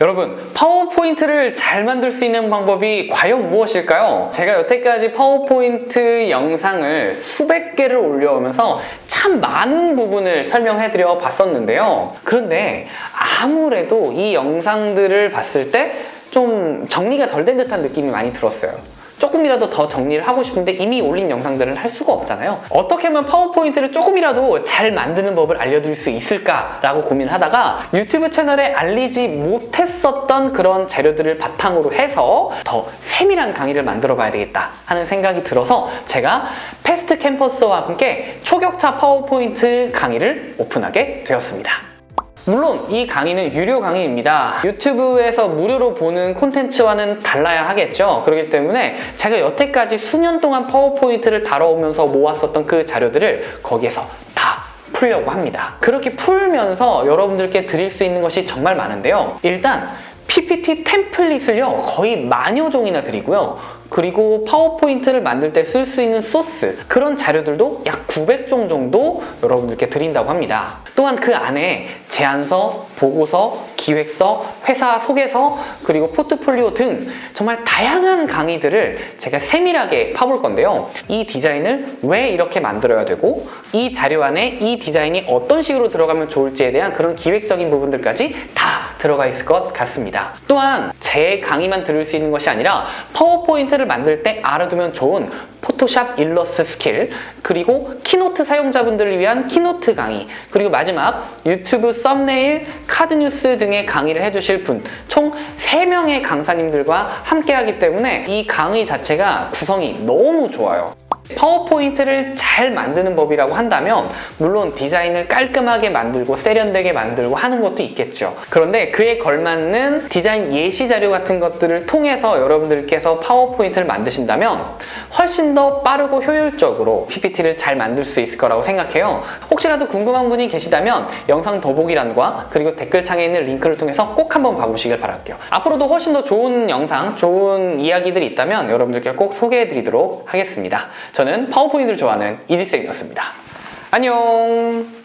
여러분 파워포인트를 잘 만들 수 있는 방법이 과연 무엇일까요? 제가 여태까지 파워포인트 영상을 수백 개를 올려오면서 참 많은 부분을 설명해드려 봤었는데요. 그런데 아무래도 이 영상들을 봤을 때 좀 정리가 덜 된 듯한 느낌이 많이 들었어요. 조금이라도 더 정리를 하고 싶은데 이미 올린 영상들을 할 수가 없잖아요. 어떻게 하면 파워포인트를 조금이라도 잘 만드는 법을 알려드릴 수 있을까라고 고민을 하다가 유튜브 채널에 알리지 못했었던 그런 재료들을 바탕으로 해서 더 세밀한 강의를 만들어 봐야 되겠다 하는 생각이 들어서 제가 패스트 캠퍼스와 함께 초격차 파워포인트 강의를 오픈하게 되었습니다. 물론 이 강의는 유료 강의입니다. 유튜브에서 무료로 보는 콘텐츠와는 달라야 하겠죠. 그렇기 때문에 제가 여태까지 수년 동안 파워포인트를 다뤄오면서 모았었던 그 자료들을 거기에서 다 풀려고 합니다. 그렇게 풀면서 여러분들께 드릴 수 있는 것이 정말 많은데요. 일단 PPT 템플릿을요 거의 만여 종이나 드리고요. 그리고 파워포인트를 만들 때 쓸 수 있는 소스 그런 자료들도 약 900종 정도 여러분들께 드린다고 합니다. 또한 그 안에 제안서, 보고서, 기획서, 회사 소개서 그리고 포트폴리오 등 정말 다양한 강의들을 제가 세밀하게 파볼 건데요. 이 디자인을 왜 이렇게 만들어야 되고 이 자료 안에 이 디자인이 어떤 식으로 들어가면 좋을지에 대한 그런 기획적인 부분들까지 다 들어가 있을 것 같습니다. 또한 제 강의만 들을 수 있는 것이 아니라 파워포인트를 만들 때 알아두면 좋은 포토샵 일러스트 스킬 그리고 키노트 사용자분들을 위한 키노트 강의 그리고 마지막 유튜브 썸네일, 카드 뉴스 등의 강의를 해주실 분 총 3명의 강사님들과 함께 하기 때문에 이 강의 자체가 구성이 너무 좋아요 파워포인트를 잘 만드는 법이라고 한다면 물론 디자인을 깔끔하게 만들고 세련되게 만들고 하는 것도 있겠죠. 그런데 그에 걸맞는 디자인 예시 자료 같은 것들을 통해서 여러분들께서 파워포인트를 만드신다면 훨씬 더 빠르고 효율적으로 PPT를 잘 만들 수 있을 거라고 생각해요. 혹시라도 궁금한 분이 계시다면 영상 더보기란과 그리고 댓글창에 있는 링크를 통해서 꼭 한번 봐보시길 바랄게요. 앞으로도 훨씬 더 좋은 영상, 좋은 이야기들이 있다면 여러분들께 꼭 소개해드리도록 하겠습니다 저는 파워포인트를 좋아하는 이지쌤이었습니다. 안녕!